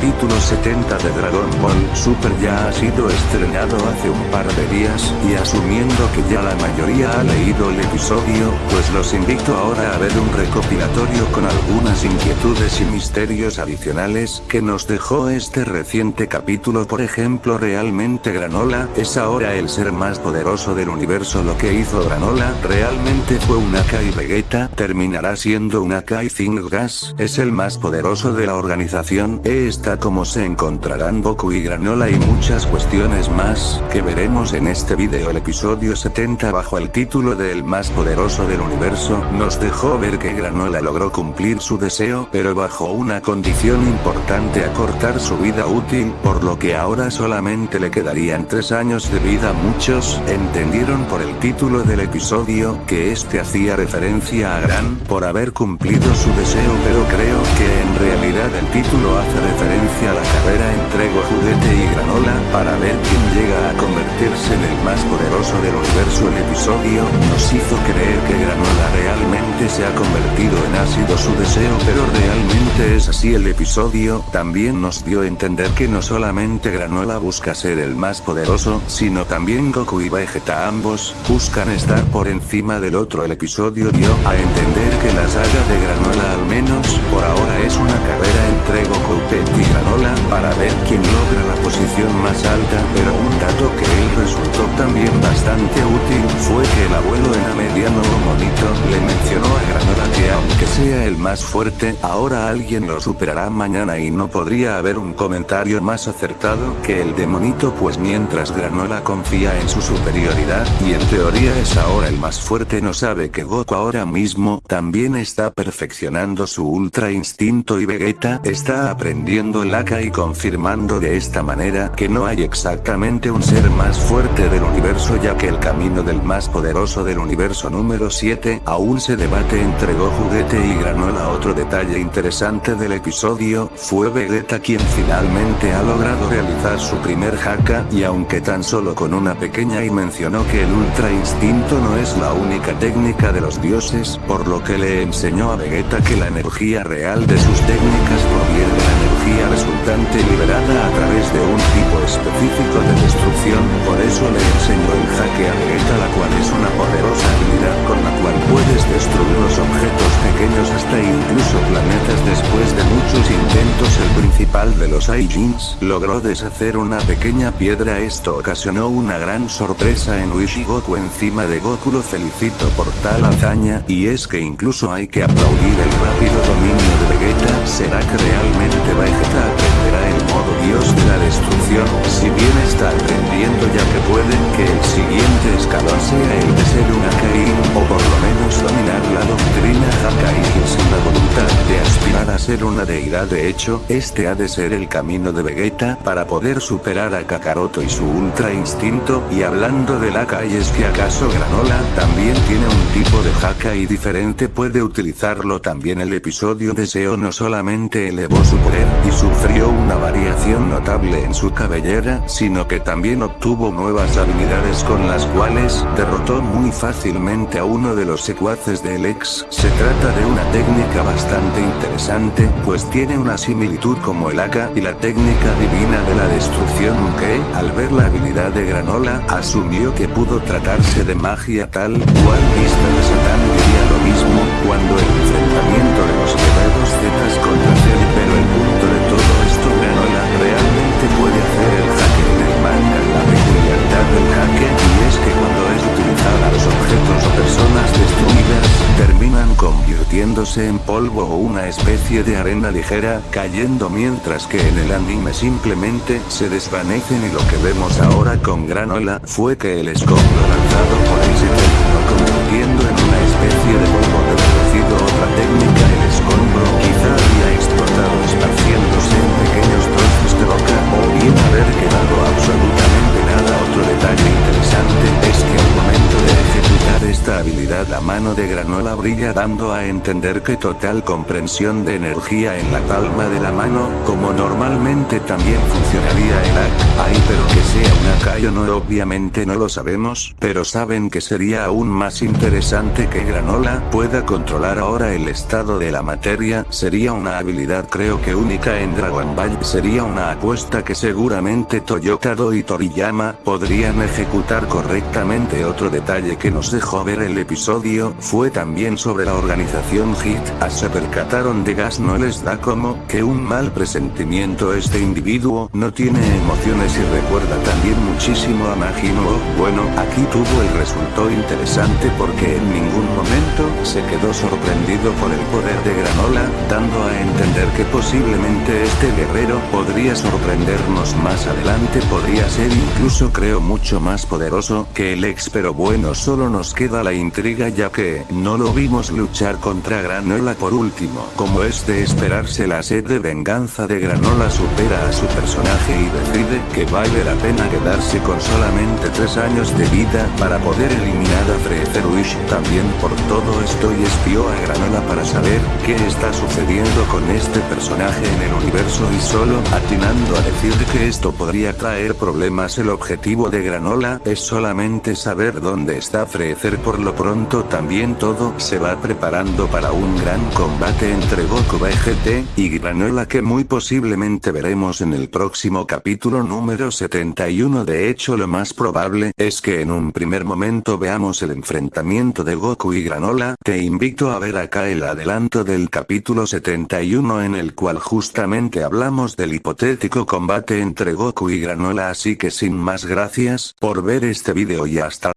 capítulo 70 de Dragon Ball Super ya ha sido estrenado hace un par de días, y asumiendo que ya la mayoría ha leído el episodio, pues los invito ahora a ver un recopilatorio con algunas inquietudes y misterios adicionales que nos dejó este reciente capítulo. Por ejemplo realmente Granola es ahora el ser más poderoso del universo. Lo que hizo Granola realmente fue una Kai Vegeta terminará siendo una Kai Zingas. Es el más poderoso de la organización. E está como se encontrarán Goku y Granola y muchas cuestiones más, que veremos en este video. El episodio 70 bajo el título de El más poderoso del universo, nos dejó ver que Granola logró cumplir su deseo pero bajo una condición importante acortar su vida útil, por lo que ahora solamente le quedarían 3 años de vida. Muchos, entendieron por el título del episodio, que este hacía referencia a Gran, por haber cumplido su deseo pero creo que en realidad el título hace referencia a la carrera entre Juguete y Granola, para ver quién llega a convertirse en el más poderoso del universo. El episodio, nos hizo creer que Granola realmente se ha convertido en ácido su deseo pero realmente es así. El episodio, también nos dio a entender que no solamente Granola busca ser el más poderoso, sino también Goku y Vegeta ambos, buscan estar por encima del otro. El episodio dio a entender que la saga de Granola al menos, por ahora es una carrera para ver quién logra la posición más alta, pero un dato que él resultó también bastante útil, fue que el abuelo en mediano monito, le mencionó a Granola que aunque sea el más fuerte, ahora alguien lo superará mañana y no podría haber un comentario más acertado que el de monito pues mientras Granola confía en su superioridad, y en teoría es ahora el más fuerte no sabe que Goku ahora mismo, también está perfeccionando su ultra instinto y Vegeta está aprendiendo el Y confirmando de esta manera que no hay exactamente un ser más fuerte del universo ya que el camino del más poderoso del universo número 7 aún se debate entre Goku Juguete y Granola. Otro detalle interesante del episodio, fue Vegeta quien finalmente ha logrado realizar su primer haka y aunque tan solo con una pequeña y mencionó que el ultra instinto no es la única técnica de los dioses, por lo que le enseñó a Vegeta que la energía real de sus técnicas liberada a través de un tipo específico de destrucción, por eso le enseñó el jaque a Vegeta la cual es una poderosa habilidad con la cual puedes destruir los objetos pequeños hasta incluso planetas. Después de muchos intentos el principal de los Saiyajins logró deshacer una pequeña piedra. Esto ocasionó una gran sorpresa en Wishi Goku encima de Goku. Lo felicito por tal hazaña y es que incluso hay que aplaudir el rápido dominio Será que realmente Vegeta aprenderá el modo dios de la destrucción si bien está aprendiendo ya que puede que el siguiente escalón sea el de ser una Karin o por lo menos dominar la doctrina Hakai sin la voluntad de aspirar a ser una deidad. De hecho, este ha de ser el camino de Vegeta para poder superar a Kakaroto y su ultra instinto. Y hablando del Hakai es que acaso Granola también tiene un tipo de Hakai diferente puede utilizarlo también el episodio Deseo no solamente elevó su poder y sufrió una notable en su cabellera, sino que también obtuvo nuevas habilidades con las cuales derrotó muy fácilmente a uno de los secuaces del ex. Se trata de una técnica bastante interesante, pues tiene una similitud como el AK y la técnica divina de la destrucción que, al ver la habilidad de Granola, asumió que pudo tratarse de magia tal cual vista de Satán diría lo mismo, cuando convirtiéndose en polvo o una especie de arena ligera, cayendo mientras que en el anime simplemente se desvanecen y lo que vemos ahora con Granola fue que el escombro lanzado por él se terminó convirtiendo en una especie de polvo la mano de Granola brilla dando a entender que total comprensión de energía en la palma de la mano, como normalmente también funcionaría el AC, ahí pero que sea una Kai o no obviamente no lo sabemos, pero saben que sería aún más interesante que Granola pueda controlar ahora el estado de la materia, sería una habilidad creo que única en Dragon Ball, sería una apuesta que seguramente Toyota Do y Toriyama podrían ejecutar correctamente. Otro detalle que nos dejó ver el episodio, fue también sobre la organización HIT, a se percataron de gas no les da como, que un mal presentimiento este individuo, no tiene emociones y recuerda también muchísimo a Majin bueno, aquí tuvo el resultado interesante porque en ningún momento, se quedó sorprendido por el poder de Granola, dando a entender que posiblemente este guerrero podría sorprendernos más adelante podría ser incluso creo mucho más poderoso que el ex pero bueno solo nos queda la intriga ya que no lo vimos luchar contra Granola por último como es de esperarse la sed de venganza de Granola supera a su personaje y decide que vale la pena quedarse con solamente 3 años de vida para poder eliminar a Freezeruish también por todo esto y espió a Granola para saber qué está sucediendo con este personaje en el universo y solo atinando a decir que esto podría traer problemas. El objetivo de Granola es solamente saber dónde está Freezer. Por lo pronto también todo se va preparando para un gran combate entre Goku Vegeta y Granola que muy posiblemente veremos en el próximo capítulo número 71 de hecho lo más probable es que en un primer momento veamos el enfrentamiento de Goku y Granola, te invito a ver acá el adelanto del capítulo 71 en el cual justamente hablamos del hipotético combate entre Goku y Granola así que sin más gracias por ver este video y hasta